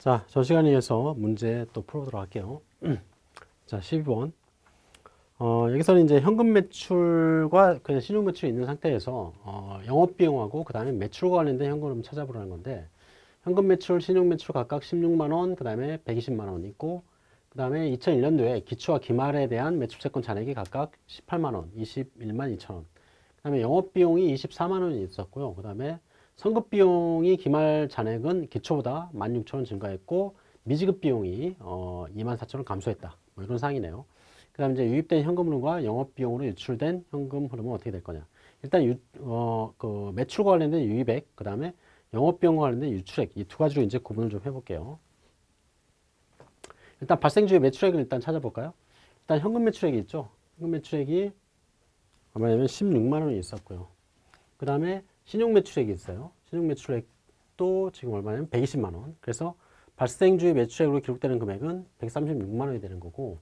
자, 저 시간에 이어서 문제 또 풀어보도록 할게요. 자, 12번. 어, 여기서는 이제 현금 매출과 그냥 신용 매출이 있는 상태에서 어, 영업 비용하고 그 다음에 매출과 관련된 현금을 찾아보라는 건데 현금 매출, 신용 매출 각각 16만 원, 그 다음에 120만 원 있고 그 다음에 2001년도에 기초와 기말에 대한 매출채권 잔액이 각각 18만 원, 21만 2천 원. 그 다음에 영업 비용이 24만 원이 있었고요. 그 다음에 선급 비용이 기말 잔액은 기초보다 16,000원 증가했고 미지급 비용이 어, 24,000원 감소했다. 뭐 이런 사항이네요. 그 다음에 이제 유입된 현금 흐름과 영업 비용으로 유출된 현금 흐름은 어떻게 될 거냐. 일단 유, 어, 그 매출과 관련된 유입액, 그 다음에 영업 비용과 관련된 유출액 이 두 가지로 이제 구분을 좀 해볼게요. 일단 발생주의 매출액을 일단 찾아볼까요? 일단 현금 매출액이 있죠. 현금 매출액이 얼마냐면 16만 원이 있었고요. 그 다음에 신용 매출액이 있어요. 신용 매출액도 지금 얼마냐면 120만 원. 그래서 발생주의 매출액으로 기록되는 금액은 136만 원이 되는 거고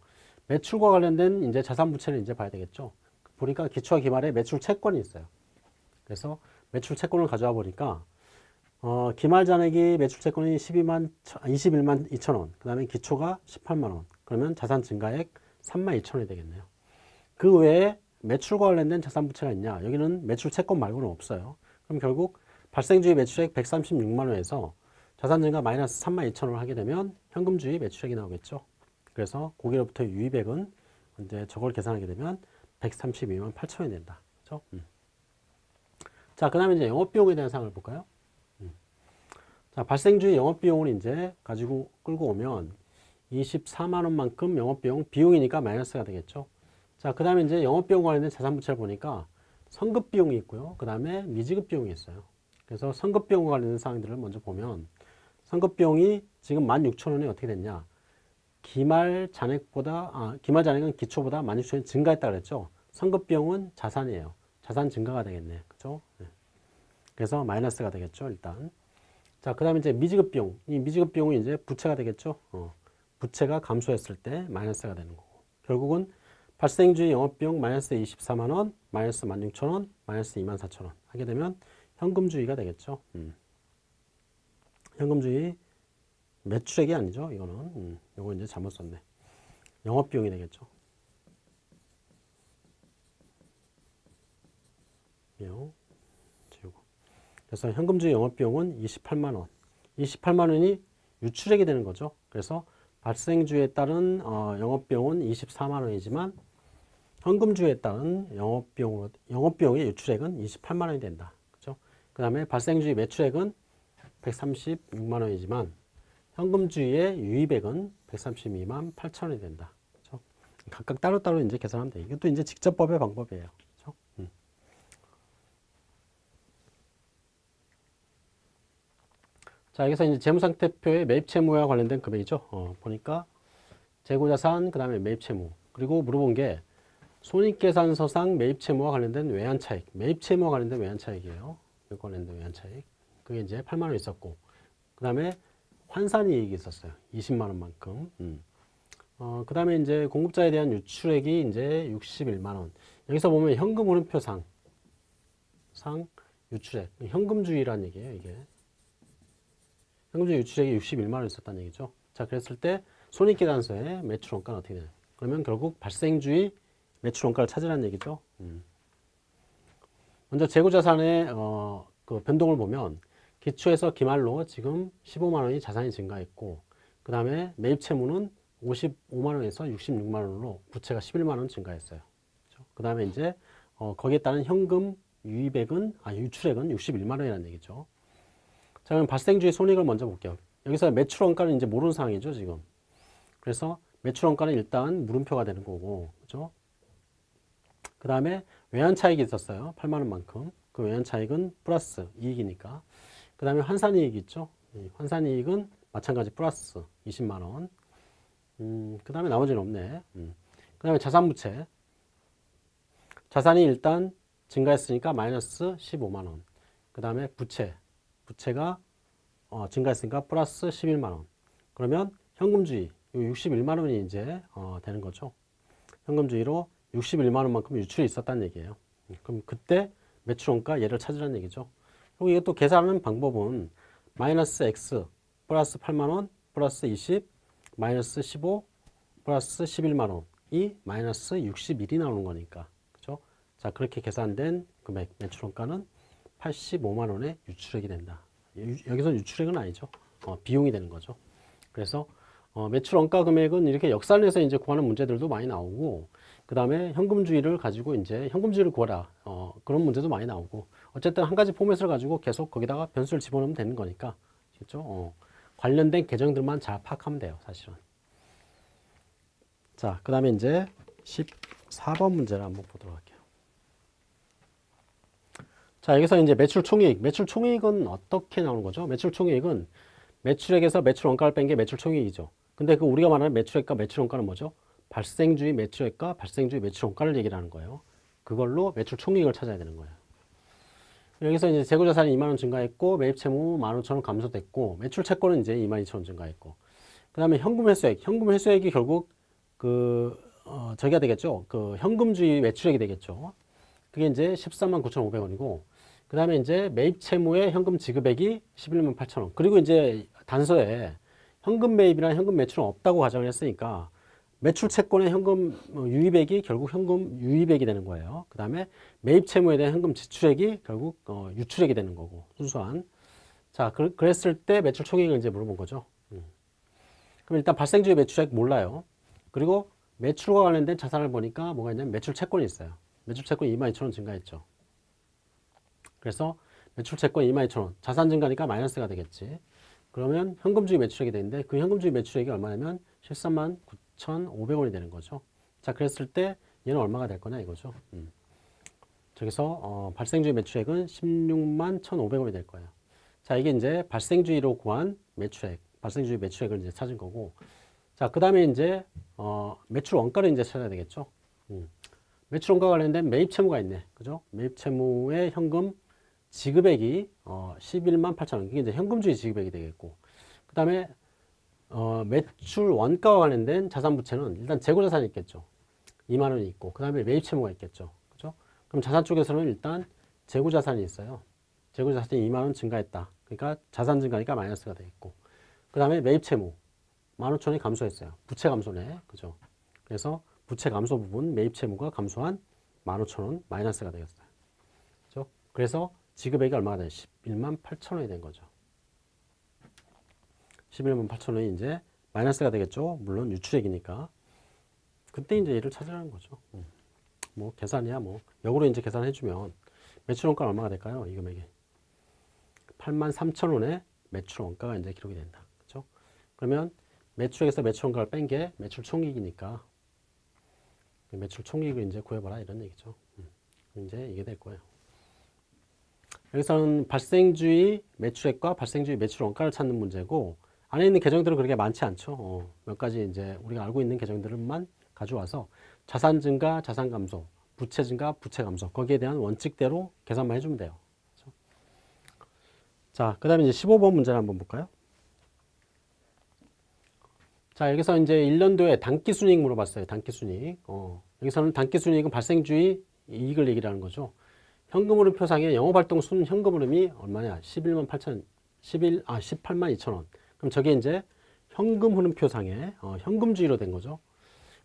매출과 관련된 이제 자산 부채를 이제 봐야 되겠죠. 보니까 기초와 기말에 매출 채권이 있어요. 그래서 매출 채권을 가져와 보니까 어, 기말 잔액이 매출 채권이 12만 21만 2천 원. 그 다음에 기초가 18만 원. 그러면 자산 증가액 3만 2천 원이 되겠네요. 그 외에 매출과 관련된 자산 부채가 있냐? 여기는 매출 채권 말고는 없어요. 그럼 결국 발생주의 매출액 136만 원에서 자산 증가 마이너스 3만 2천 원을 하게 되면 현금주의 매출액이 나오겠죠. 그래서 고기로부터 유입액은 이제 저걸 계산하게 되면 132만 8천 원이 된다. 그렇죠? 음. 자, 그 다음에 이제 영업 비용에 대한 사항을 볼까요? 음. 자, 발생주의 영업 비용을 이제 가지고 끌고 오면 24만 원만큼 영업 비용 비용이니까 마이너스가 되겠죠. 자, 그 다음에 이제 영업 비용 관련된 자산 부채를 보니까 선급 비용이 있고요. 그 다음에 미지급 비용이 있어요. 그래서 선급 비용과 관련된 사항들을 먼저 보면 선급 비용이 지금 16,000원이 어떻게 됐냐? 기말 잔액보다 아, 기말 잔액은 기초보다 16,000원이 증가했다 그랬죠. 선급 비용은 자산이에요. 자산 증가가 되겠네. 그죠? 네. 그래서 마이너스가 되겠죠, 일단. 자, 그 다음에 이제 미지급 비용. 이 미지급 비용이 이제 부채가 되겠죠. 어, 부채가 감소했을 때 마이너스가 되는 거고. 결국은 발생주의 영업비용 마이너스 24만원, 마이너스 16,000원, 마이너스 24,000원 하게 되면 현금주의가 되겠죠. 음. 현금주의 매출액이 아니죠. 이거는. 음. 이거 이제 잘못 썼네. 영업비용이 되겠죠. 그래서 현금주의 영업비용은 28만원. 28만원이 유출액이 되는 거죠. 그래서 발생주에 따른 어, 영업비용은 24만원이지만 현금주에 따른 영업비용으로, 영업비용의 유출액은 28만 원이 된다. 그죠? 그 다음에 발생주의 매출액은 136만 원이지만 현금주의 유입액은 132만 8천 원이 된다. 그죠? 각각 따로따로 이제 계산하면 돼. 이것도 이제 직접법의 방법이에요. 그죠? 음. 자, 여기서 이제 재무상태표의 매입채무와 관련된 금액이죠. 어, 보니까 재고자산, 그 다음에 매입채무. 그리고 물어본 게 손익계산서상 매입채무와 관련된 외환차익, 매입채무와 관련된 외환차익이에요. 이 관련된 외환차익. 그게 이제 8만 원 있었고, 그 다음에 환산이익이 있었어요. 20만 원만큼. 음. 어, 그 다음에 이제 공급자에 대한 유출액이 이제 61만 원. 여기서 보면 현금 흐름표상, 상 유출액, 현금주의라는 얘기예요. 이게 현금주의 유출액이 61만 원 있었다는 얘기죠. 자, 그랬을 때 손익계산서의 매출 원가는 어떻게 되나요? 그러면 결국 발생주의 매출 원가를 찾으라는 얘기죠. 음. 먼저 재고자산의 어, 그 변동을 보면 기초에서 기말로 지금 15만 원이 자산이 증가했고 그 다음에 매입 채무는 55만 원에서 66만 원으로 부채가 11만 원 증가했어요. 그렇죠? 그 다음에 이제 어, 거기에 따른 현금 유입액은 아 유출액은 61만 원이라는 얘기죠. 자 그럼 발생주의 손익을 먼저 볼게요. 여기서 매출 원가는 이제 모르는 상황이죠 지금. 그래서 매출 원가는 일단 물음표가 되는 거고, 그죠? 그 다음에 외환 차익이 있었어요. 8만 원만큼. 그 외환 차익은 플러스 이익이니까. 그 다음에 환산 이익이 있죠. 환산 이익은 마찬가지 플러스 20만 원. 음, 그 다음에 나머지는 없네. 음. 그 다음에 자산 부채. 자산이 일단 증가했으니까 마이너스 15만 원. 그 다음에 부채. 부채가 어, 증가했으니까 플러스 11만 원. 그러면 현금주의 61만 원이 이제 어, 되는 거죠. 현금주의로 61만 원만큼 유출이 있었다는 얘기예요. 그럼 그때 매출원가 얘를 찾으라는 얘기죠. 그리고 또 계산하는 방법은 마이너스 x 플러스 8만 원 플러스 20 마이너스 15 플러스 11만 원이 마이너스 61이 나오는 거니까 그죠? 자 그렇게 계산된 금액 매출 원가는 85만 원의 유출액이 된다. 유- 여기서 유출액은 아니죠. 어, 비용이 되는 거죠. 그래서 어, 매출 원가 금액은 이렇게 역산해서 이제 구하는 문제들도 많이 나오고 그 다음에 현금주의를 가지고 이제 현금주의를 구하라. 어, 그런 문제도 많이 나오고. 어쨌든 한 가지 포맷을 가지고 계속 거기다가 변수를 집어넣으면 되는 거니까. 그렇죠? 어, 관련된 계정들만 잘 파악하면 돼요 사실은. 자 그 다음에 이제 14번 문제를 한번 보도록 할게요. 자 여기서 이제 매출 총이익. 매출 총이익은 어떻게 나오는 거죠? 매출 총이익은 매출액에서 매출 원가를 뺀 게 매출 총이익이죠. 근데 그 우리가 말하는 매출액과 매출 원가는 뭐죠 발생주의 매출액과 발생주의 매출 원가를 얘기를 하는 거예요. 그걸로 매출 총이익을 찾아야 되는 거예요. 여기서 이제 재고자산이 2만 원 증가했고 매입 채무 15,000원 감소됐고 매출 채권은 이제 22,000원 증가했고. 그 다음에 현금 회수액. 현금 회수액이 결국 그 어, 저기가 되겠죠? 그 현금주의 매출액이 되겠죠? 그게 이제 13만 9,500원이고 그 다음에 이제 매입 채무의 현금 지급액이 11만 8,000원. 그리고 이제 단서에 현금 매입이나 현금 매출은 없다고 가정을 했으니까 매출 채권의 현금 어, 유입액이 결국 현금 유입액이 되는 거예요. 그 다음에 매입 채무에 대한 현금 지출액이 결국 어, 유출액이 되는 거고 순수한. 자, 그, 그랬을 때 매출 총액을 이제 물어본 거죠. 음. 그럼 일단 발생주의 매출액 몰라요. 그리고 매출과 관련된 자산을 보니까 뭐가 있냐면 매출 채권이 있어요. 매출 채권이 22,000원 증가했죠. 그래서 매출 채권 22,000원 자산 증가니까 마이너스가 되겠지. 그러면 현금주의 매출액이 되는데 그 현금주의 매출액이 얼마냐면 13만 9,500원이 되는 거죠. 자, 그랬을 때 얘는 얼마가 될 거냐 이거죠. 음. 저기서 어, 발생주의 매출액은 16만 1,500원이 될 거예요. 자, 이게 이제 발생주의로 구한 매출액, 발생주의 매출액을 이제 찾은 거고. 자, 그 다음에 이제 어, 매출 원가를 이제 찾아야 되겠죠. 음. 매출 원가 관련된 매입 채무가 있네. 그죠? 매입 채무의 현금 지급액이 어, 11만 8천 원. 이게 이제 현금주의 지급액이 되겠고. 그 다음에 어, 매출 원가와 관련된 자산 부채는 일단 재고 자산이 있겠죠. 2만 원이 있고. 그 다음에 매입 채무가 있겠죠. 그죠? 그럼 자산 쪽에서는 일단 재고 자산이 있어요. 재고 자산이 2만 원 증가했다. 그러니까 자산 증가니까 마이너스가 되겠고. 그 다음에 매입 채무. 15,000원이 감소했어요. 부채 감소네. 그죠? 그래서 부채 감소 부분 매입 채무가 감소한 15,000원 마이너스가 되겠어요. 그죠? 그래서 지급액이 얼마가 돼? 11만 8천원이 된 거죠. 11만 8천 원이 이제 마이너스가 되겠죠. 물론 유출액이니까. 그때 이제 얘를 찾으라는 거죠. 음. 뭐 계산이야 뭐. 역으로 이제 계산해 주면 매출 원가 얼마가 될까요? 이 금액이. 8만 3천원의 매출 원가가 이제 기록이 된다. 그렇죠? 그러면 매출액에서 매출 원가를 뺀 게 매출 총이익이니까 매출 총이익을 이제 구해봐라 이런 얘기죠. 음. 이제 이게 될 거예요. 여기서는 발생주의 매출액과 발생주의 매출 원가를 찾는 문제고 안에 있는 계정들은 그렇게 많지 않죠. 어, 몇 가지 이제 우리가 알고 있는 계정들만 가져와서 자산 증가, 자산 감소, 부채 증가, 부채 감소 거기에 대한 원칙대로 계산만 해주면 돼요. 그렇죠? 자, 그 다음에 이제 15번 문제를 한번 볼까요? 자, 여기서 이제 1년도에 단기 순이익 물어봤어요. 단기 순이익. 어, 여기서는 단기 순이익은 발생주의 이익을 얘기를 하는 거죠. 현금흐름 표상에 영업활동 순 현금흐름이 얼마냐? 11만 8천, 11, 아, 18만 2천 원. 그럼 저게 이제 현금 흐름 표상에 어, 현금주의로 된 거죠.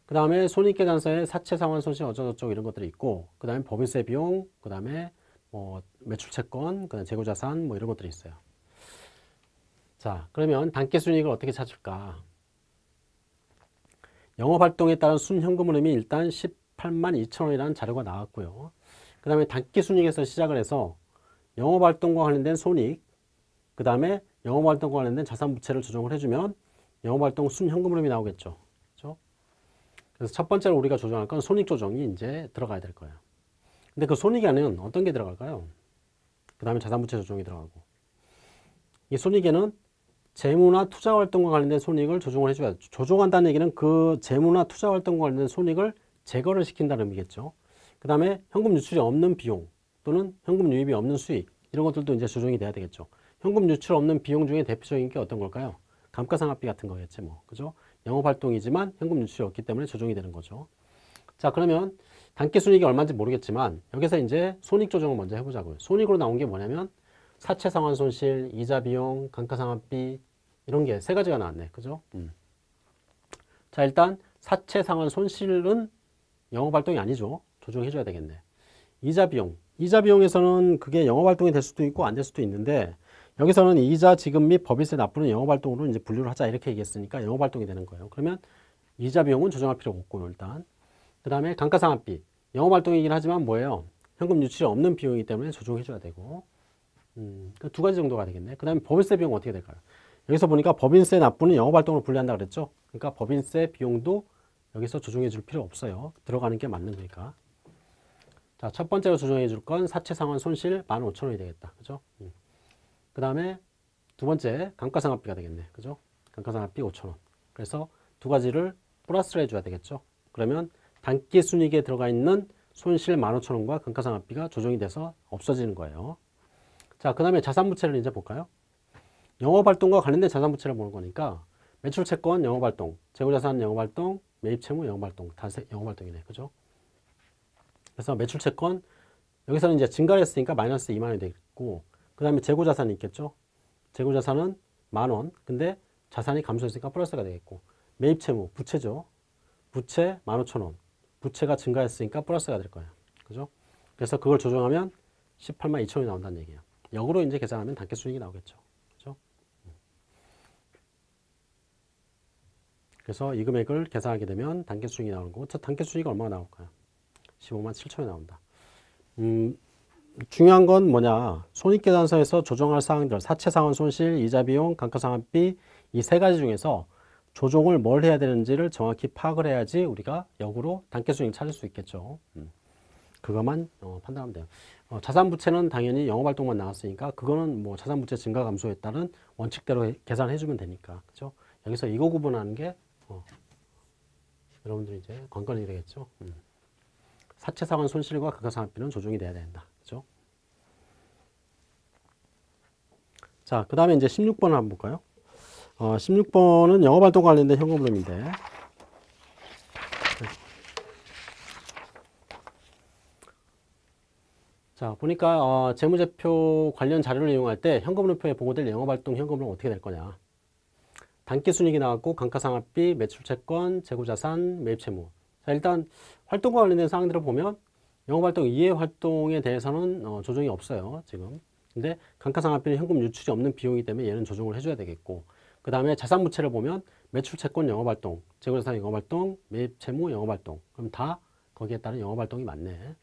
그 다음에 손익계산서에 사채 상환 손실 어쩌고저쩌고 이런 것들이 있고, 그 다음에 법인세 비용, 그 다음에 뭐 매출채권, 그 다음에 재고자산 뭐 이런 것들이 있어요. 자, 그러면 단기순이익을 어떻게 찾을까? 영업활동에 따른 순현금 흐름이 일단 18만 2천 원이라는 자료가 나왔고요. 그 다음에 단기순이익에서 시작을 해서 영업활동과 관련된 손익, 그 다음에 영업활동과 관련된 자산부채를 조정을 해주면 영업활동 순현금흐름이 나오겠죠. 그렇죠? 그래서 첫 번째로 우리가 조정할 건 손익 조정이 이제 들어가야 될 거예요. 근데 그 손익 안에는 어떤 게 들어갈까요? 그 다음에 자산부채 조정이 들어가고 이 손익에는 재무나 투자활동과 관련된 손익을 조정을 해줘야 조정한다는 얘기는 그 재무나 투자활동과 관련된 손익을 제거를 시킨다는 의미겠죠. 그 다음에 현금 유출이 없는 비용 또는 현금 유입이 없는 수익 이런 것들도 이제 조정이 돼야 되겠죠. 현금 유출 없는 비용 중에 대표적인 게 어떤 걸까요? 감가상각비 같은 거겠지 뭐. 그죠? 영업활동이지만 현금 유출이 없기 때문에 조정이 되는 거죠. 자 그러면 단기 순이익이 얼마인지 모르겠지만 여기서 이제 손익 조정을 먼저 해보자고요. 손익으로 나온 게 뭐냐면 사채 상환 손실, 이자 비용, 감가상각비, 이런 게 세 가지가 나왔네. 그죠? 음. 자, 일단 사채 상환 손실은 영업활동이 아니죠. 조정해줘야 되겠네. 이자 비용. 이자 비용에서는 그게 영업활동이 될 수도 있고 안 될 수도 있는데 여기서는 이자 지급 및 법인세 납부는 영업활동으로 이제 분류를 하자 이렇게 얘기했으니까 영업활동이 되는 거예요. 그러면 이자 비용은 조정할 필요가 없고요. 일단. 그 다음에 감가상각비. 영업활동이긴 하지만 뭐예요? 현금 유출이 없는 비용이기 때문에 조정해줘야 되고 음, 그두 가지 정도가 되겠네. 그 다음에 법인세 비용 어떻게 될까요? 여기서 보니까 법인세 납부는 영업활동으로 분류한다 그랬죠? 그러니까 법인세 비용도 여기서 조정해 줄 필요 없어요. 들어가는 게 맞는 거니까. 자, 첫 번째로 조정해 줄 건 사채 상환 손실 15,000원이 되겠다. 그죠? 음. 그 다음에 두 번째 감가상각비가 되겠네. 그죠? 감가상각비 5,000원. 그래서 두 가지를 플러스를 해줘야 되겠죠? 그러면 단기 순이익에 들어가 있는 손실 15,000원과 감가상각비가 조정이 돼서 없어지는 거예요. 자, 그 다음에 자산부채를 이제 볼까요? 영업활동과 관련된 자산부채를 보는 거니까 매출채권 영업활동, 재고자산 영업활동, 매입채무 영업활동, 다 영업활동이네. 그죠? 그래서 매출채권 여기서는 이제 증가를 했으니까 마이너스 2만 원이 되겠고 그 다음에 재고자산이 있겠죠? 재고자산은 만 원. 근데 자산이 감소했으니까 플러스가 되겠고 매입채무, 부채죠. 부채 15,000원. 부채가 증가했으니까 플러스가 될 거예요. 그죠? 그래서 그걸 조정하면 18만 2천원이 나온다는 얘기예요. 역으로 이제 계산하면 단계 수익이 나오겠죠. 그죠? 그래서 이 금액을 계산하게 되면 단계 수익이 나오는 거고, 단계 수익이 얼마가 나올까요? 15만 7천원이 나온다. 음, 중요한 건 뭐냐. 손익계산서에서 조정할 사항들, 사채상환 손실, 이자비용, 감가상각비 이 세 가지 중에서 조정을 뭘 해야 되는지를 정확히 파악을 해야지 우리가 역으로 단계수익을 찾을 수 있겠죠. 음. 그것만 어, 판단하면 돼요. 어, 자산부채는 당연히 영업활동만 나왔으니까 그거는 뭐 자산부채 증가 감소에 따른 원칙대로 해, 계산해 주면 되니까 그죠? 여기서 이거 구분하는 게 어, 여러분들이 이제 관건이 되겠죠. 음. 사채상환 손실과 가가상각비는 조정이 돼야 된다. 그죠? 자, 그 다음에 이제 16번을 한번 볼까요? 어, 16번은 영업활동 관련된 현금 흐름인데. 자 보니까 어, 재무제표 관련 자료를 이용할 때 현금흐름표에 보고될 영업활동 현금은 어떻게 될 거냐? 단기순이익이 나왔고 감가상각비, 매출채권, 재고자산, 매입채무. 자 일단 활동과 관련된 사항들을 보면 영업활동 이해 활동에 대해서는 어, 조정이 없어요 지금 근데 감가상각비는 현금 유출이 없는 비용이기 때문에 얘는 조정을 해줘야 되겠고 그 다음에 자산 부채를 보면 매출 채권 영업활동, 재고자산 영업활동, 매입 채무 영업활동 그럼 다 거기에 따른 영업활동이 맞네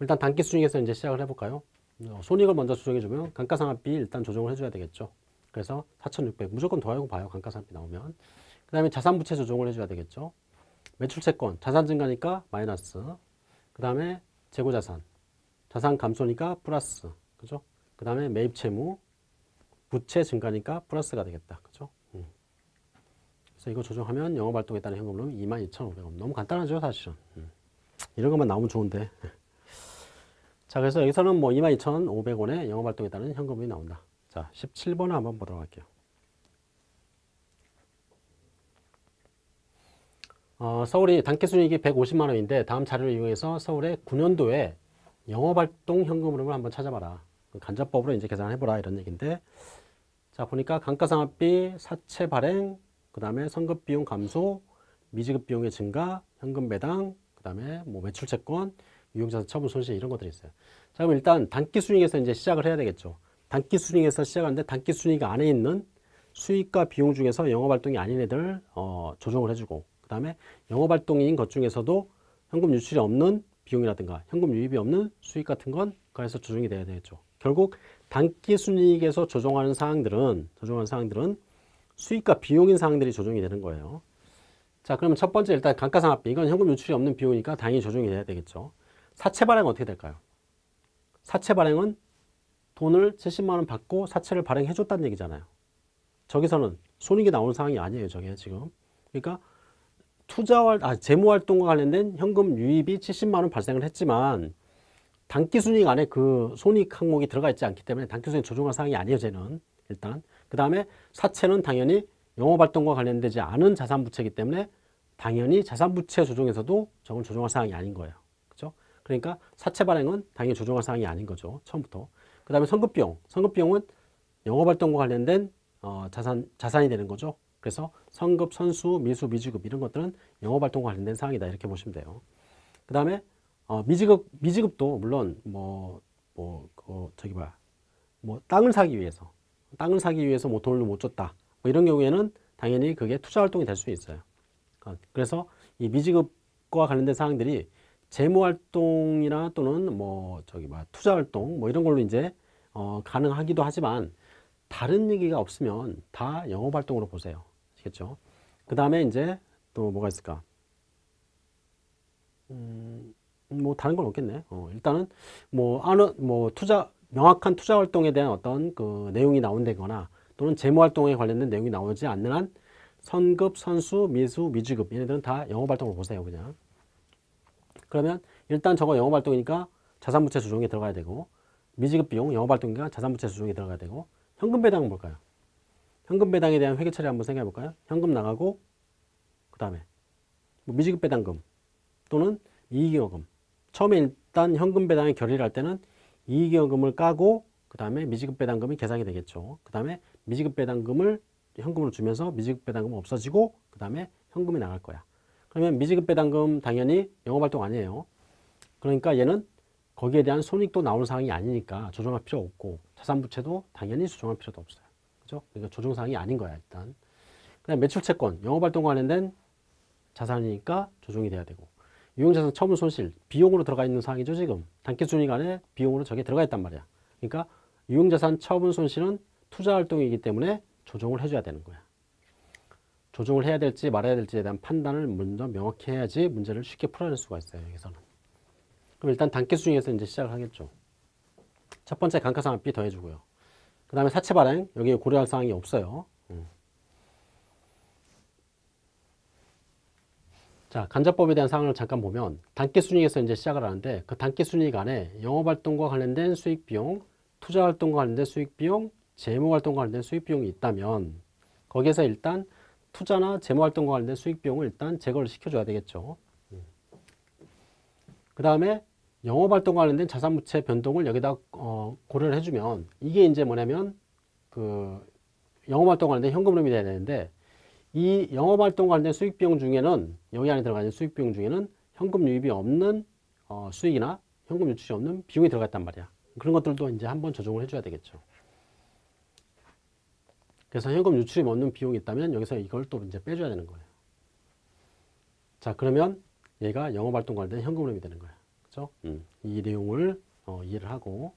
일단 단기 수익에서 이제 시작을 해볼까요? 어, 손익을 먼저 조정해주면 감가상각비 일단 조정을 해줘야 되겠죠. 그래서 4,600 무조건 더하고 봐요. 감가상각비 나오면. 그 다음에 자산부채 조정을 해줘야 되겠죠. 매출채권 자산 증가니까 마이너스. 그 다음에 재고자산 자산 감소니까 플러스. 그죠? 그 다음에 매입 채무 부채 증가니까 플러스가 되겠다. 그죠? 음. 그래서 이거 조정하면 영업활동에 따른 현금은 22,500원. 너무 간단하죠, 사실은. 음. 이런 것만 나오면 좋은데. 자, 그래서 여기서는 뭐 22,500원의 영업활동에 따른 현금이 나온다. 자, 17번을 한번 보도록 할게요. 어, 서울이 단기순이익이 150만 원인데 다음 자료를 이용해서 서울의 9년도에 영업활동 현금 흐름을 한번 찾아봐라. 그 간접법으로 이제 계산해보라 이런 얘기인데 자 보니까 감가상각비, 사채 발행, 그 다음에 선급 비용 감소, 미지급 비용의 증가, 현금 배당, 그 다음에 뭐 매출 채권, 유용자산 처분 손실 이런 것들이 있어요. 자, 그럼 일단 단기 순익에서 이제 시작을 해야 되겠죠. 단기 순익에서 시작하는데 단기 순익 안에 있는 수익과 비용 중에서 영업활동이 아닌 애들 어, 조정을 해주고 그 다음에 영업활동인 것 중에서도 현금 유출이 없는 비용이라든가 현금 유입이 없는 수익 같은 건 그에서 조정이 돼야 되겠죠. 결국 단기 순이익에서 조정하는 사항들은 조정하는 사항들은 수익과 비용인 사항들이 조정이 되는 거예요. 자, 그러면 첫 번째 일단 감가상각비 이건 현금 유출이 없는 비용이니까 당연히 조정이 돼야 되겠죠. 사채 발행은 어떻게 될까요? 사채 발행은 돈을 70만 원 받고 사채를 발행해 줬다는 얘기잖아요. 저기서는 손익이 나오는 상황이 아니에요. 저게 지금. 그러니까 투자활 아 재무 활동과 관련된 현금 유입이 70만 원 발생을 했지만 단기 순이익 안에 그 손익 항목이 들어가 있지 않기 때문에 단기 순이익 조정할 사항이 아니에요. 쟤는 일단. 그 다음에 사채는 당연히 영업 활동과 관련되지 않은 자산 부채이기 때문에 당연히 자산 부채 조정에서도 저건 조정할 사항이 아닌 거예요. 그러니까 사채 발행은 당연히 조정할 사항이 아닌 거죠. 처음부터. 그 다음에 선급비용. 선급비용은 영업활동과 관련된 어, 자산, 자산이 되는 거죠. 그래서 성급, 선수, 미수, 미지급 이런 것들은 영업활동과 관련된 사항이다 이렇게 보시면 돼요. 그 다음에 어, 미지급, 미지급도 물론 뭐, 뭐, 그 저기 뭐야, 뭐 땅을 사기 위해서 땅을 사기 위해서 뭐 돈을 못 줬다 뭐 이런 경우에는 당연히 그게 투자 활동이 될 수 있어요. 어, 그래서 이 미지급과 관련된 사항들이 재무 활동이나 또는 뭐 저기 뭐 투자 활동 뭐 이런 걸로 이제 어, 가능하기도 하지만 다른 얘기가 없으면 다 영업 활동으로 보세요. 아시겠죠? 그 다음에 이제 또 뭐가 있을까? 음, 뭐 다른 건 없겠네. 어, 일단은 뭐 아는 뭐 투자 명확한 투자 활동에 대한 어떤 그 내용이 나온다거나 또는 재무 활동에 관련된 내용이 나오지 않는 한 선급, 선수, 미수, 미지급 얘네들은 다 영업 활동으로 보세요, 그냥. 그러면 일단 저거 영업 활동이니까 자산부채 수종에 들어가야 되고 미지급 비용 영업 활동이니까 자산부채 수종에 들어가야 되고 현금 배당은 뭘까요? 현금 배당에 대한 회계 처리 한번 생각해 볼까요? 현금 나가고 그 다음에 뭐 미지급 배당금 또는 이익여금 처음에 일단 현금 배당에 결의를 할 때는 이익여금을 까고 그 다음에 미지급 배당금이 계산이 되겠죠. 그 다음에 미지급 배당금을 현금으로 주면서 미지급 배당금은 없어지고 그 다음에 현금이 나갈 거야. 그러면 미지급 배당금 당연히 영업활동 아니에요. 그러니까 얘는 거기에 대한 손익도 나오는 상황이 아니니까 조정할 필요 없고 자산부채도 당연히 조정할 필요도 없어요. 그죠? 그러니까 조정 사항이 아닌 거야 일단. 그다음 매출채권, 영업활동 관련된 자산이니까 조정이 돼야 되고 유용자산 처분 손실, 비용으로 들어가 있는 사항이죠 지금. 단기순이익 안에 비용으로 저게 들어가 있단 말이야. 그러니까 유용자산 처분 손실은 투자활동이기 때문에 조정을 해줘야 되는 거야. 조정을 해야 될지 말아야 될지에 대한 판단을 먼저 명확히 해야지 문제를 쉽게 풀어낼 수가 있어요 여기서는. 그럼 일단 단계수중에서 이제 시작을 하겠죠. 첫 번째 감가상각비 더해주고요. 그 다음에 사채 발행 여기 고려할 사항이 없어요. 자 간접법에 대한 사항을 잠깐 보면 단계순이익에서 이제 시작을 하는데 그 단계순이익 안에 영업 활동과 관련된 수익 비용, 투자 활동과 관련된 수익 비용, 재무 활동과 관련된 수익 비용이 있다면 거기에서 일단 투자나 재무 활동과 관련된 수익 비용을 일단 제거를 시켜줘야 되겠죠. 그 다음에 영업 활동과 관련된 자산 부채 변동을 여기다 어, 고려를 해주면 이게 이제 뭐냐면 그 영업 활동 관련된 현금 흐름이 돼야 되는데 이 영업활동 관련된 수익비용 중에는 여기 안에 들어가 있는 수익비용 중에는 현금 유입이 없는 어, 수익이나 현금 유출이 없는 비용이 들어갔단 말이야. 그런 것들도 이제 한번 조정을 해줘야 되겠죠. 그래서 현금 유출이 없는 비용이 있다면 여기서 이걸 또 이제 빼줘야 되는 거예요. 자 그러면 얘가 영업활동 관련된 현금 흐름이 되는 거야. 그죠? 음, 이 내용을 어, 이해를 하고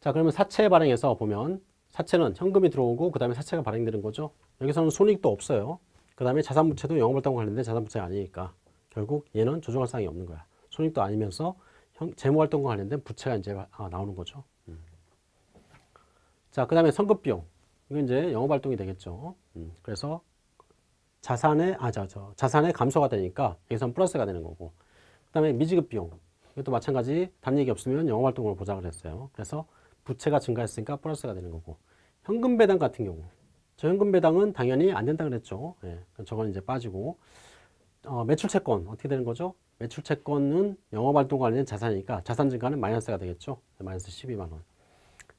자 그러면 사채 발행에서 보면 사채는 현금이 들어오고 그 다음에 사채가 발행되는 거죠. 여기서는 손익도 없어요. 그 다음에 자산부채도 영업활동 관련된 자산부채가 아니니까 결국 얘는 조정할 사항이 없는 거야. 손익도 아니면서 형, 재무활동과 관련된 부채가 이제 아, 나오는 거죠. 음. 자, 그 다음에 선급비용. 이건 이제 영업활동이 되겠죠. 음. 그래서 자산의, 아, 저, 저, 자산의 감소가 되니까 여기서는 플러스가 되는 거고. 그 다음에 미지급 비용. 이것도 마찬가지 다른 얘기 없으면 영업활동으로 보장을 했어요. 그래서 부채가 증가했으니까 플러스가 되는 거고. 현금 배당 같은 경우. 저 현금 배당은 당연히 안 된다 그랬죠. 예, 저건 이제 빠지고. 어, 매출 채권 어떻게 되는 거죠? 매출 채권은 영업 활동 관련 자산이니까 자산 증가는 마이너스가 되겠죠. 마이너스 12만 원.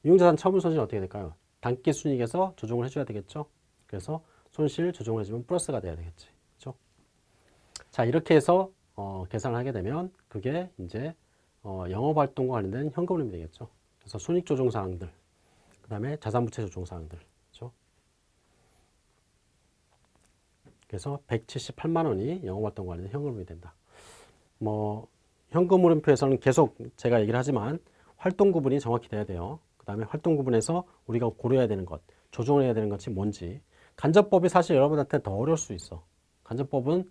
유용자산 처분 손실 어떻게 될까요? 단기 순이익에서 조정을 해줘야 되겠죠. 그래서 손실 조정을 해주면 플러스가 돼야 되겠지. 그렇죠? 자 이렇게 해서 어, 계산을 하게 되면 그게 이제 어, 영업활동과 관련된 현금 흐름이 되겠죠. 그래서 손익 조정 사항들, 그 다음에 자산부채 조정 사항들. 그렇죠? 그래서 178만 원이 영업활동 관련된 현금 흐름이 된다. 뭐 현금 흐름표에서는 계속 제가 얘기를 하지만 활동 구분이 정확히 돼야 돼요. 그 다음에 활동 구분에서 우리가 고려해야 되는 것, 조정을 해야 되는 것이 뭔지. 간접법이 사실 여러분한테 더 어려울 수 있어. 간접법은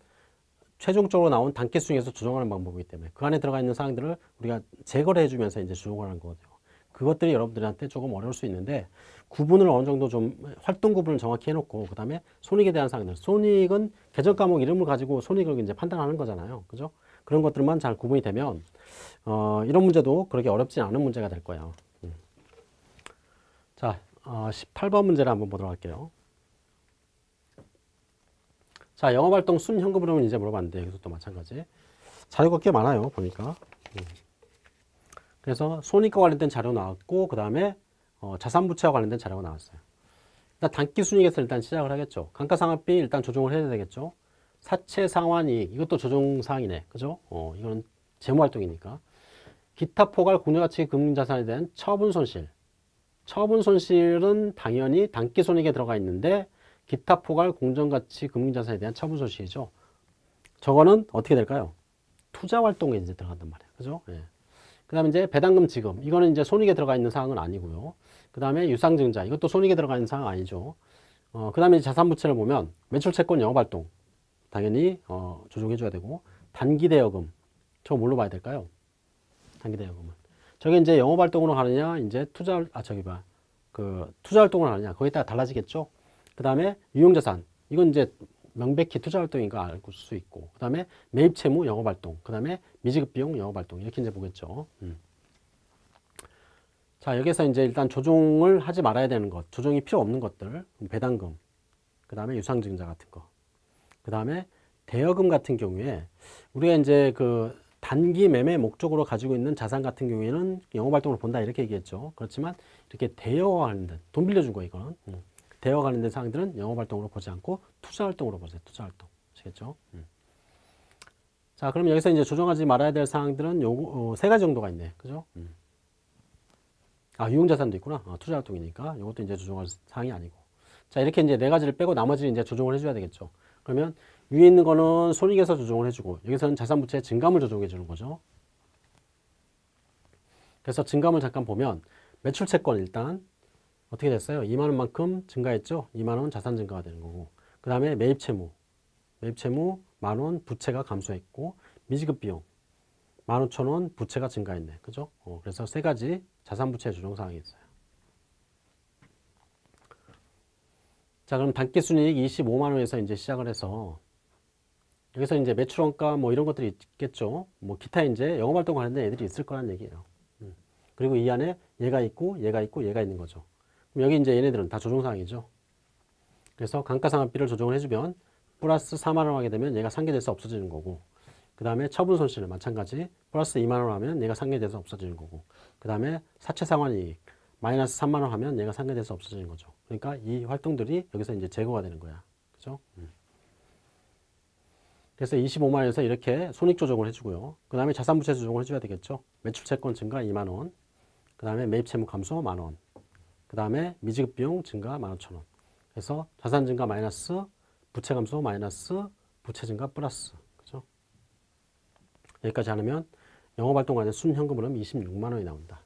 최종적으로 나온 단계 수중에서 조정하는 방법이기 때문에 그 안에 들어가 있는 사항들을 우리가 제거를 해주면서 이제 조정을 하는 거거든요. 그것들이 여러분들한테 조금 어려울 수 있는데 구분을 어느 정도 좀 활동 구분을 정확히 해놓고 그 다음에 손익에 대한 사항들. 손익은 계정 과목 이름을 가지고 손익을 이제 판단하는 거잖아요. 그죠? 그런 것들만 잘 구분이 되면 어, 이런 문제도 그렇게 어렵지 않은 문제가 될 거예요. 음. 자, 어, 18번 문제를 한번 보도록 할게요. 자, 영업활동 순현금 흐름은 이제 물어봤는데 여기서 또 마찬가지. 자료가 꽤 많아요, 보니까. 음. 그래서 손익과 관련된 자료 나왔고 그 다음에 어, 자산부채와 관련된 자료가 나왔어요. 일단 단기 순이익에서 일단 시작을 하겠죠. 감가상각비 일단 조정을 해야 되겠죠. 사채 상환이익 이것도 조정사항이네. 그죠? 어, 이거는 재무활동이니까. 기타 포괄 공유가치 금융자산에 대한 처분 손실. 처분 손실은 당연히 단기 손익에 들어가 있는데 기타 포괄 공정가치 금융자산에 대한 처분 손실이죠. 저거는 어떻게 될까요? 투자 활동에 이제 들어간단 말이에요. 그죠? 예. 그 다음에 이제 배당금 지급. 이거는 이제 손익에 들어가 있는 사항은 아니고요. 그 다음에 유상증자. 이것도 손익에 들어가 있는 사항 아니죠. 어, 그 다음에 자산부채를 보면 매출채권 영업활동. 당연히, 어, 조정해줘야 되고. 단기대여금. 저거 뭘로 봐야 될까요? 단기대여금은. 저게 이제 영업활동으로 가느냐, 이제 투자, 아, 저기 봐. 그, 투자활동으로 가느냐. 거기에 따라 달라지겠죠. 그 다음에 유용자산. 이건 이제 명백히 투자 활동인 거알수 있고. 그 다음에 매입 채무 영업 활동. 그 다음에 미지급 비용 영업 활동. 이렇게 이제 보겠죠. 음. 자, 여기서 이제 일단 조정을 하지 말아야 되는 것. 조정이 필요 없는 것들. 배당금. 그 다음에 유상증자 같은 거. 그 다음에 대여금 같은 경우에 우리가 이제 그 단기 매매 목적으로 가지고 있는 자산 같은 경우에는 영업활동으로 본다 이렇게 얘기했죠. 그렇지만 이렇게 관련된 돈 빌려준 거 이거는 음. 대여와 관련된 사항들은 영업활동으로 보지 않고 투자활동으로 보세요. 투자활동 아시겠죠? 음. 자 그럼 여기서 이제 조정하지 말아야 될 사항들은 요거 어, 세 가지 정도가 있네. 그죠? 음. 아 유용자산도 있구나. 아, 투자활동이니까 이것도 이제 조정할 사항이 아니고. 자 이렇게 이제 네 가지를 빼고 나머지는 이제 조정을 해줘야 되겠죠. 그러면 위에 있는 거는 손익에서 조정을 해주고 여기서는 자산부채 증감을 조정해 주는 거죠. 그래서 증감을 잠깐 보면 매출 채권 일단 어떻게 됐어요? 2만 원만큼 증가했죠? 2만 원 자산 증가가 되는 거고 그 다음에 매입 채무 매입 채무 만원 부채가 감소했고 미지급 비용 만 오천 원 부채가 증가했네 그죠? 어, 그래서 세 가지 자산 부채 조정 사항이 있어요 자 그럼 단기 순이익 25만 원에서 이제 시작을 해서 여기서 이제 매출원가 뭐 이런 것들이 있겠죠. 뭐 기타 이제 영업활동 관련된 애들이 있을 거란 얘기예요. 음. 그리고 이 안에 얘가 있고 얘가 있고 얘가 있는 거죠. 여기 이제 얘네들은 다 조정사항이죠. 그래서 감가상각비를 조정을 해주면 플러스 4만 원 하게 되면 얘가 상계돼서 없어지는 거고 그 다음에 처분 손실은 마찬가지 플러스 2만 원 하면 얘가 상계돼서 없어지는 거고 그 다음에 사채 상환이익 마이너스 3만 원 하면 얘가 상계돼서 없어지는 거죠. 그러니까 이 활동들이 여기서 이제 제거가 되는 거야. 그죠? 음. 그래서 25만 원에서 이렇게 손익 조정을 해주고요. 그 다음에 자산부채 조정을 해줘야 되겠죠. 매출채권 증가 2만 원. 그 다음에 매입채무 감소 만 원. 그 다음에 미지급 비용 증가 15,000원. 그래서 자산 증가 마이너스, 부채 감소 마이너스, 부채 증가 플러스. 그죠? 여기까지 하면 영업활동 관련 순현금 흐름 26만 원이 나온다.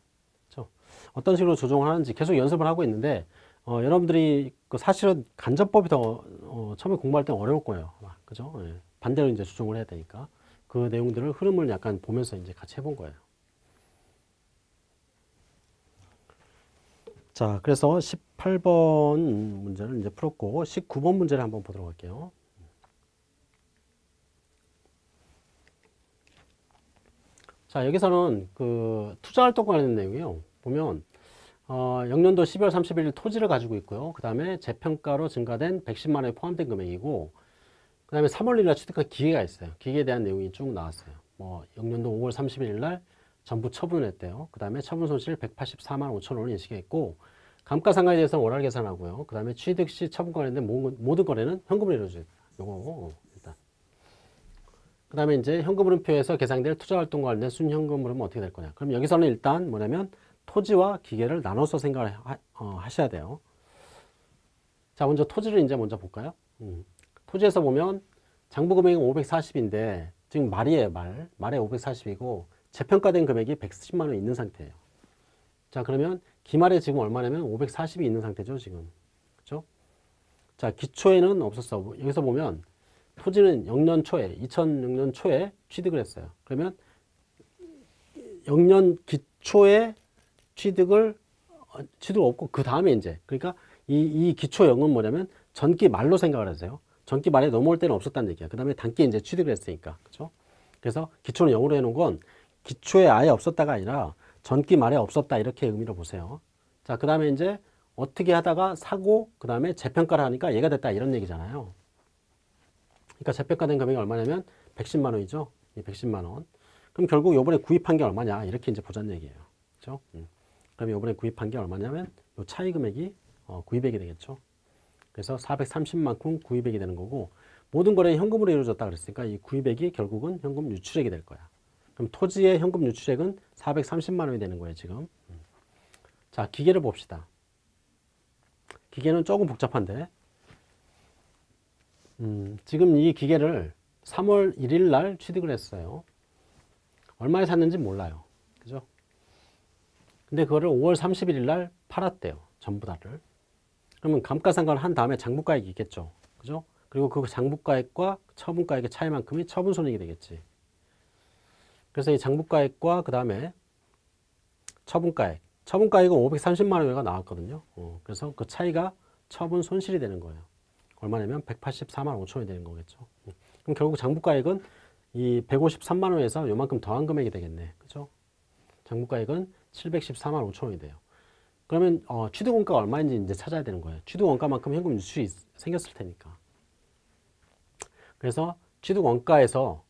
그죠? 어떤 식으로 조정을 하는지 계속 연습을 하고 있는데 어, 여러분들이 그 사실은 간접법이 더 어, 처음에 공부할 때 어려울 거예요. 그죠? 예. 반대로 이제 조정을 해야 되니까 그 내용들을 흐름을 약간 보면서 이제 같이 해본 거예요. 자, 그래서 18번 문제를 이제 풀었고 19번 문제를 한번 보도록 할게요. 자, 여기서는 그 투자 활동 관련 내용이요. 보면 어, 영년도 12월 31일 토지를 가지고 있고요. 그 다음에 재평가로 증가된 110만 원에 포함된 금액이고 그 다음에 3월 1일 날 취득한 기계가 있어요. 기계에 대한 내용이 쭉 나왔어요. 뭐 영년도 5월 31일 날 전부 처분을 했대요. 그 다음에 처분 손실 184만 5천 원을 인식했고 감가상각에 대해서 는 월할 계산하고요. 그 다음에 취득 시 처분 관련된 모든 거래는 현금으로 이루어져요. 요거 일단. 그 다음에 이제 현금흐름표에서 계산될 투자활동과 관련된 순현금흐름은 어떻게 될 거냐. 그럼 여기서는 일단 뭐냐면 토지와 기계를 나눠서 생각을 하, 어, 셔야 돼요. 자, 먼저 토지를 이제 먼저 볼까요? 음. 토지에서 보면 장부 금액이 540인데 지금 말이에요, 말. 말에 540이고 재평가된 금액이 110만 원 있는 상태예요. 자, 그러면 기말에 지금 얼마냐면 540이 있는 상태죠, 지금. 그죠? 자, 기초에는 없었어. 여기서 보면 토지는 0년 초에, 2006년 초에 취득을 했어요. 그러면 0년 기초에 취득을 어, 취득 없고 그 다음에 이제 그러니까 이, 이 기초 영은 뭐냐면 전기 말로 생각을 하세요. 전기 말에 넘어올 때는 없었다는 얘기야. 그 다음에 단기에 이제 취득을 했으니까. 그죠? 그래서 기초는 0으로 해놓은 건 기초에 아예 없었다가 아니라 전기 말에 없었다. 이렇게 의미로 보세요. 자, 그 다음에 이제 어떻게 하다가 사고, 그 다음에 재평가를 하니까 얘가 됐다. 이런 얘기잖아요. 그러니까 재평가된 금액이 얼마냐면 110만 원이죠. 이 110만 원. 그럼 결국 요번에 구입한 게 얼마냐. 이렇게 이제 보자는 얘기예요. 그죠? 음. 그러면 이번에 구입한 게 얼마냐면 요 차이 금액이 어, 구입액이 되겠죠. 그래서 430만큼 구입액이 되는 거고 모든 거래는 현금으로 이루어졌다 그랬으니까 이 구입액이 결국은 현금 유출액이 될 거야. 그럼 토지의 현금 유출액은 430만 원이 되는 거예요, 지금. 음. 자, 기계를 봅시다. 기계는 조금 복잡한데 음, 지금 이 기계를 3월 1일 날 취득을 했어요. 얼마에 샀는지 몰라요. 그죠? 근데 그거를 5월 31일 날 팔았대요. 전부 다를. 그러면 감가상각을 한 다음에 장부가액이 있겠죠. 그죠? 그리고 그 장부가액과 처분가액의 차이만큼이 처분손익이 되겠지. 그래서 이 장부가액과 그 다음에 처분가액. 처분가액은 530만 원가 나왔거든요. 어, 그래서 그 차이가 처분 손실이 되는 거예요. 얼마냐면 184만 5천 원이 되는 거겠죠. 음. 그럼 결국 장부가액은 이 153만 원에서 요만큼 더한 금액이 되겠네. 그죠? 장부가액은 714만 5천 원이 돼요. 그러면 어, 취득원가가 얼마인지 이제 찾아야 되는 거예요. 취득원가만큼 현금 유출이 생겼을 테니까. 그래서 취득원가에서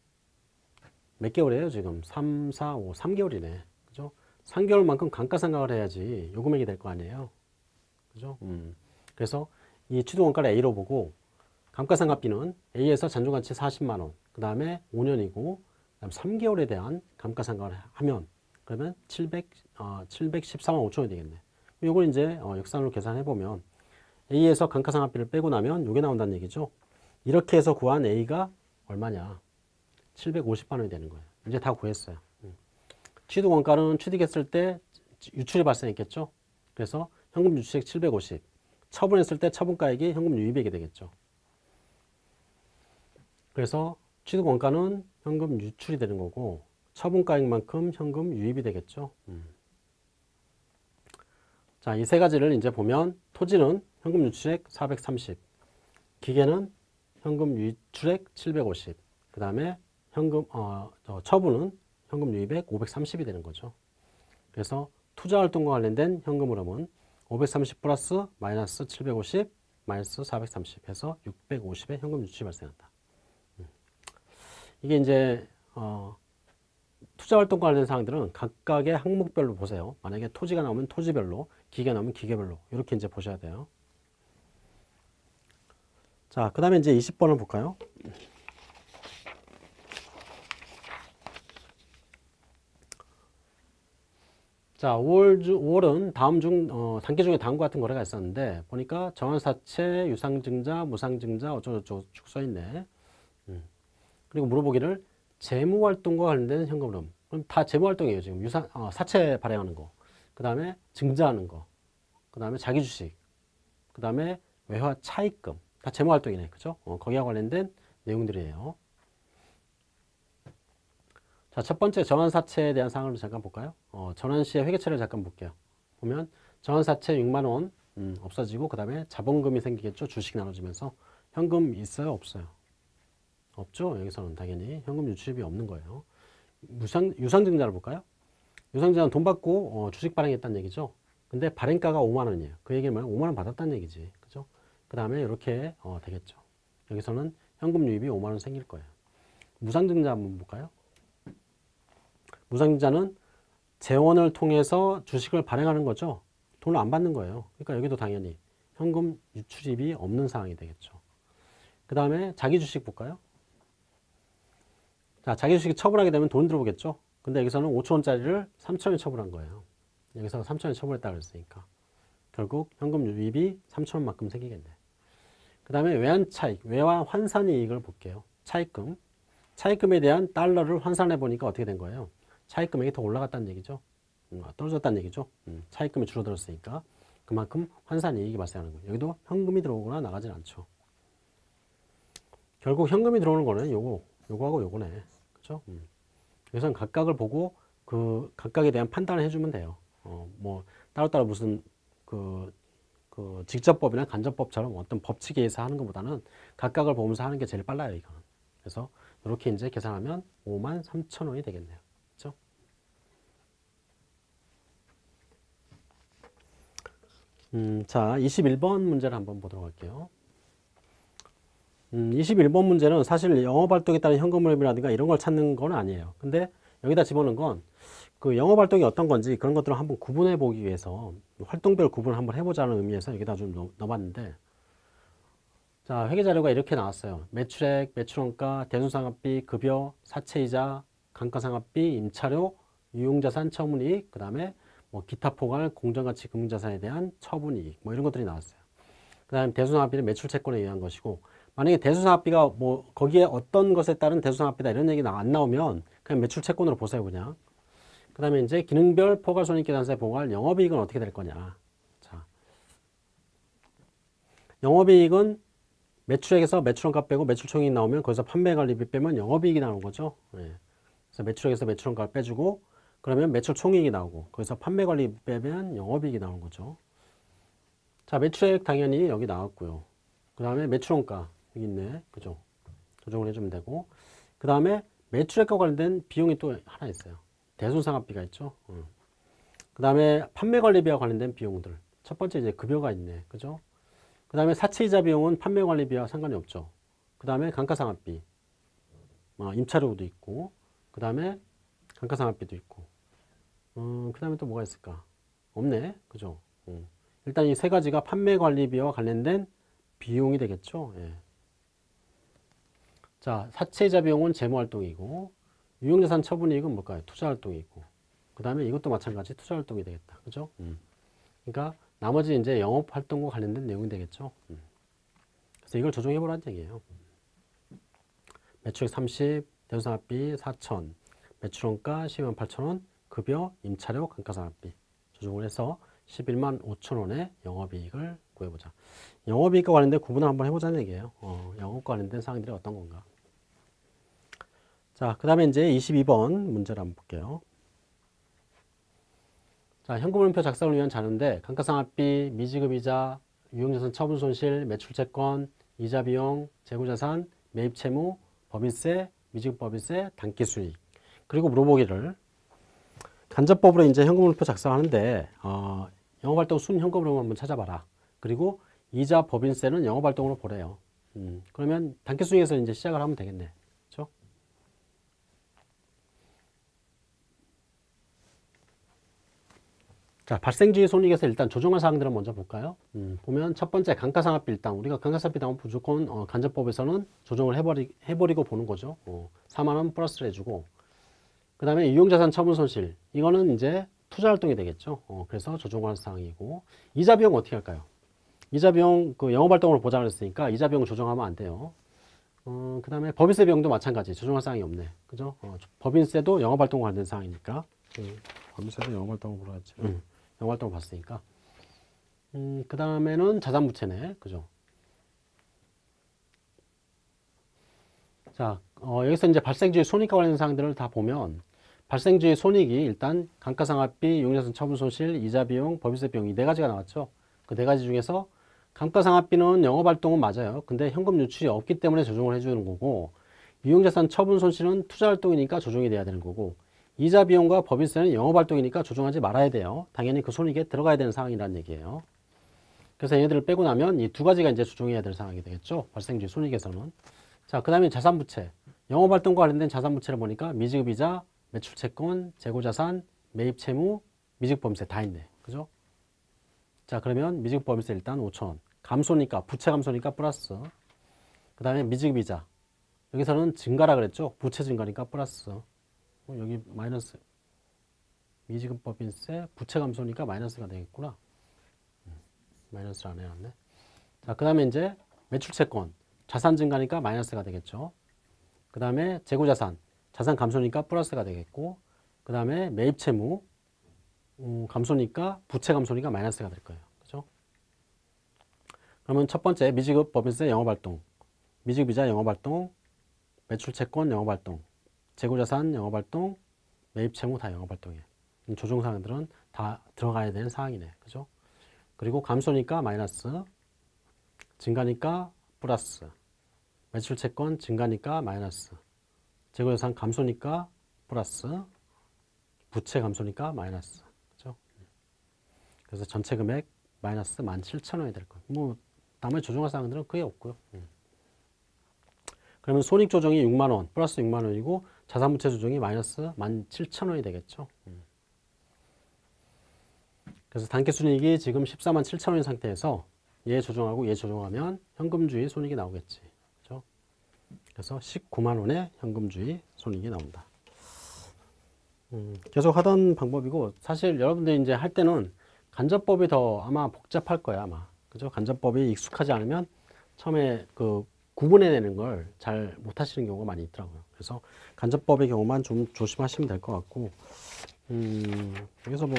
몇 개월이에요 지금? 3, 4, 5, 3개월이네. 그죠? 3개월만큼 감가상각을 해야지 요 금액이 될 거 아니에요. 그죠? 음. 그래서 이 취득원가를 A로 보고 감가상각비는 A에서 잔존가치 40만 원, 그 다음에 5년이고 그다음 3개월에 대한 감가상각을 하면 그러면 700, 어, 714만 5천 원이 되겠네. 이걸 이제 어, 역산으로 계산해 보면 A에서 감가상각비를 빼고 나면 이게 나온다는 얘기죠. 이렇게 해서 구한 A가 얼마냐? 750만 원이 되는 거예요. 이제 다 구했어요. 음. 취득 원가는 취득했을 때 유출이 발생했겠죠. 그래서 현금 유출액 750. 처분했을 때 처분가액이 현금 유입액이 되겠죠. 그래서 취득 원가는 현금 유출이 되는 거고 처분가액만큼 현금 유입이 되겠죠. 음. 자, 이 세 가지를 이제 보면 토지는 현금 유출액 430, 기계는 현금 유출액 750, 그 다음에 현금 어, 처분은 현금 유입액 530이 되는 거죠. 그래서 투자 활동과 관련된 현금 흐름은 530 플러스 마이너스 750 마이너스 430 해서 650의 현금 유출이 발생한다. 음. 이게 이제 어, 투자 활동 관련 사항들은 각각의 항목별로 보세요. 만약에 토지가 나오면 토지별로, 기계가 나오면 기계별로 이렇게 이제 보셔야 돼요. 자, 그 다음에 이제 20번을 볼까요? 자, 5월, 주, 5월은 다음 중, 어, 단계 중에 다음과 같은 거래가 있었는데, 보니까 정환사채, 유상증자, 무상증자, 어쩌고저쩌고 쭉 써있네. 음. 그리고 물어보기를 재무활동과 관련된 현금 흐름. 그럼 다 재무활동이에요, 지금. 유상, 어, 사채 발행하는 거. 그 다음에 증자하는 거. 그 다음에 자기 주식. 그 다음에 외화 차입금. 다 재무활동이네. 그죠? 어, 거기와 관련된 내용들이에요. 자, 첫 번째 전환사채에 대한 사항을 잠깐 볼까요? 어, 전환시의 회계처를 잠깐 볼게요. 보면 전환사채 6만원 음, 없어지고 그 다음에 자본금이 생기겠죠. 주식 나눠지면서 현금 있어요? 없어요? 없죠. 여기서는 당연히 현금 유출입이 없는 거예요. 무상, 유상증자를 볼까요? 유상증자는 돈 받고 어, 주식 발행했다는 얘기죠. 근데 발행가가 5만원이에요. 그 얘기는 뭐야? 5만원 받았다는 얘기지. 그죠? 그 다음에 이렇게 어, 되겠죠. 여기서는 현금 유입이 5만원 생길 거예요. 무상증자 한번 볼까요? 무상증자는 재원을 통해서 주식을 발행하는 거죠. 돈을 안 받는 거예요. 그러니까 여기도 당연히 현금 유출입이 없는 상황이 되겠죠. 그 다음에 자기 주식 볼까요? 자, 자기 주식이 처분하게 되면 돈 들어오겠죠. 근데 여기서는 5천원짜리를 3천원에 처분한 거예요. 여기서 3천원에 처분했다 그랬으니까. 결국 현금 유입이 3천원만큼 생기겠네. 그 다음에 외환 차익, 외환 환산 이익을 볼게요. 차익금. 차익금에 대한 달러를 환산해 보니까 어떻게 된 거예요? 차익 금액이 더 올라갔다는 얘기죠. 음, 떨어졌다는 얘기죠. 음, 차익금이 줄어들었으니까 그만큼 환산 이익이 발생하는 거예요. 여기도 현금이 들어오거나 나가진 않죠. 결국 현금이 들어오는 거는 요거, 요거하고 요거네. 그죠? 음. 여기서는 각각을 보고 그 각각에 대한 판단을 해주면 돼요. 어, 뭐 따로따로 무슨 그, 그 직접법이나 간접법처럼 어떤 법칙에 의해서 하는 것보다는 각각을 보면서 하는 게 제일 빨라요, 이거는. 그래서 이렇게 이제 계산하면 5만 3천 원이 되겠네요. 음, 자, 21번 문제를 한번 보도록 할게요. 음, 21번 문제는 사실 영업활동에 따른 현금 흐름이라든가 이런 걸 찾는 건 아니에요. 근데 여기다 집어넣은 건 그 영업 활동이 어떤 건지 그런 것들을 한번 구분해 보기 위해서 활동별 구분을 한번 해보자는 의미에서 여기다 좀 넣- 넣어봤는데 자 회계 자료가 이렇게 나왔어요. 매출액, 매출원가, 대손상업비, 급여, 사채이자, 감가상각비, 임차료, 유용자산 처분이익, 그 다음에 뭐 기타 포괄, 공정가치 금융자산에 대한 처분이익 뭐 이런 것들이 나왔어요. 그 다음에 대손상업비는 매출채권에 의한 것이고 만약에 대손상업비가 뭐 거기에 어떤 것에 따른 대손상업비다 이런 얘기 안 나오면 그냥 매출채권으로 보세요 그냥. 그 다음에 이제 기능별 포괄손익계산서에 포괄 영업이익은 어떻게 될 거냐. 자, 영업이익은 매출액에서 매출원가 빼고 매출총익이 나오면 거기서 판매관리비 빼면 영업이익이 나오는 거죠. 예. 그래서 매출액에서 매출원가를 빼주고 그러면 매출총익이 나오고 거기서 판매 관리비 빼면 영업이익이 나오는 거죠. 자, 매출액 당연히 여기 나왔고요. 그 다음에 매출원가 여기 있네. 그죠? 조정을 해주면 되고 그 다음에 매출액과 관련된 비용이 또 하나 있어요. 대손상업비가 있죠. 그 다음에 판매관리비와 관련된 비용들. 첫 번째 이제 급여가 있네. 그죠? 그 다음에 사채이자 비용은 판매관리비와 상관이 없죠. 그 다음에 감가상각비, 어, 임차료도 있고, 그 다음에 감가상각비도 있고, 음, 그 다음에 또 뭐가 있을까? 없네. 그죠? 음. 일단 이 세 가지가 판매 관리비와 관련된 비용이 되겠죠. 예. 자, 사채이자 비용은 재무활동이고, 유용자산 처분이익은 뭘까요? 투자활동이고, 그 다음에 이것도 마찬가지 투자활동이 되겠다. 그죠? 음. 그러니까 나머지 이제 영업활동과 관련된 내용이 되겠죠. 음. 그래서 이걸 조정해 보라는 얘기예요. 매출액 30, 대손상업비 4천, 매출원가 12만 8천 원, 급여, 임차료, 감가상각비 조정을 해서 11만 5천 원의 영업이익을 구해보자. 영업이익과 관련된 구분을 한번 해보자는 얘기예요. 어, 영업과 관련된 사항들이 어떤 건가. 자, 그 다음에 이제 22번 문제를 한번 볼게요. 자, 현금흐름표 작성을 위한 자료인데 감가상각비, 미지급이자, 유용자산 처분 손실, 매출채권, 이자 비용, 재고자산, 매입 채무, 법인세, 미지급 법인세, 단기수익 그리고 물어보기를 간접법으로 이제 현금흐름표 작성하는데 어, 영업활동 순 현금흐름 한번 찾아봐라. 그리고 이자 법인세는 영업활동으로 보래요. 음, 그러면 단기수익에서 이제 시작을 하면 되겠네. 그렇죠? 자, 발생주의 손익에서 일단 조정할 사항들을 먼저 볼까요? 음, 보면 첫 번째 감가상각비 일단 우리가 감가상각비 나오면 무조건 어, 간접법에서는 조정을 해버리, 해버리고 보는 거죠. 어, 4만 원 플러스를 해주고 그 다음에 유용자산 처분 손실 이거는 이제 투자 활동이 되겠죠. 어, 그래서 조정할 사항이고 이자 비용 어떻게 할까요? 이자 비용 그 영업 활동으로 보자 그랬으니까 이자 비용 조정하면 안 돼요. 어, 그 다음에 법인세 비용도 마찬가지 조정할 사항이 없네. 그죠? 어, 법인세도 영업 활동과 관련된 사항이니까 음, 법인세도 영업 활동으로 하지. 음. 영활동을 봤으니까. 음, 그 다음에는 자산 부채네. 그죠? 자, 어, 여기서 이제 발생주의 손익과 관련된 사항들을 다 보면 발생주의 손익이 일단 감가상각비, 용자산 처분 손실, 이자 비용, 법인세 비용 이 네 가지가 나왔죠. 그 네 가지 중에서 감가상각비는 영업활동은 맞아요. 근데 현금 유출이 없기 때문에 조정을 해주는 거고 유용자산 처분 손실은 투자활동이니까 조정이 돼야 되는 거고 이자 비용과 법인세는 영업활동이니까 조정하지 말아야 돼요. 당연히 그 손익에 들어가야 되는 상황이라는 얘기예요. 그래서 얘들을 빼고 나면 이 두 가지가 이제 조정해야 될 상황이 되겠죠. 발생주의 손익에서는. 자, 그 다음에 자산부채. 영업활동과 관련된 자산부채를 보니까 미지급이자, 매출채권, 재고자산, 매입채무, 미지급법인세 다 있네. 그죠? 자, 그러면 미지급법인세 일단 5천원. 감소니까, 부채 감소니까 플러스. 그 다음에 미지급이자. 여기서는 증가라 그랬죠. 부채 증가니까 플러스. 어, 여기 마이너스 미지급법인세 부채 감소니까 마이너스가 되겠구나. 음, 마이너스를 안 해놨네. 자, 그 다음에 이제 매출채권 자산 증가니까 마이너스가 되겠죠. 그 다음에 재고자산 자산 감소니까 플러스가 되겠고 그 다음에 매입 채무 음, 감소니까 부채 감소니까 마이너스가 될 거예요. 그죠? 그러면 첫 번째 미지급 법인세 영업활동 미지급이자 영업활동 매출채권 영업활동 재고자산 영업활동, 매입채무 다 영업활동이에요. 조정사항들은 다 들어가야 되는 사항이네. 그죠? 그리고 감소니까 마이너스, 증가니까 플러스, 매출 채권 증가니까 마이너스, 재고자산 감소니까 플러스, 부채 감소니까 마이너스. 그죠? 그래서 전체 금액 마이너스 17,000원이 될 거예요. 뭐, 나머지 조정할 사항들은 그게 없고요. 음. 그러면 손익 조정이 6만 원 플러스 6만 원이고 자산부채 조정이 마이너스 17,000원이 되겠죠. 음. 그래서 단기 순이익이 지금 14만 7천 원인 상태에서 얘 조정하고 얘 조정하면 현금주의 손익이 나오겠지. 그죠? 그래서 19만 원의 현금주의 손익이 나온다. 음, 계속 하던 방법이고 사실 여러분들이 이제 할 때는 간접법이 더 아마 복잡할 거야 아마 그죠 간접법이 익숙하지 않으면 처음에 그 구분해내는 걸 잘 못하시는 경우가 많이 있더라고요 그래서 간접법의 경우만 좀 조심하시면 될 것 같고 음, 여기서 뭐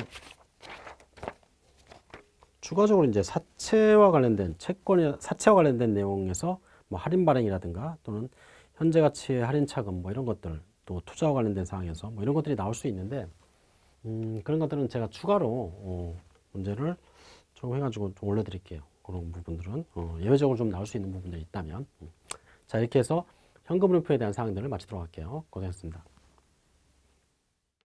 추가적으로 이제 사채와 관련된 채권이 사채와 관련된 내용에서 뭐 할인 발행이라든가 또는 현재 가치의 할인 차금 뭐 이런 것들 또 투자와 관련된 사항에서 뭐 이런 것들이 나올 수 있는데 음, 그런 것들은 제가 추가로 어, 문제를 좀 해가지고 좀 올려드릴게요. 그런 부분들은 어, 예외적으로 좀 나올 수 있는 부분들이 있다면 음. 자 이렇게 해서 현금 분표에 대한 사항들을 마치도록 할게요. 고생했습니다.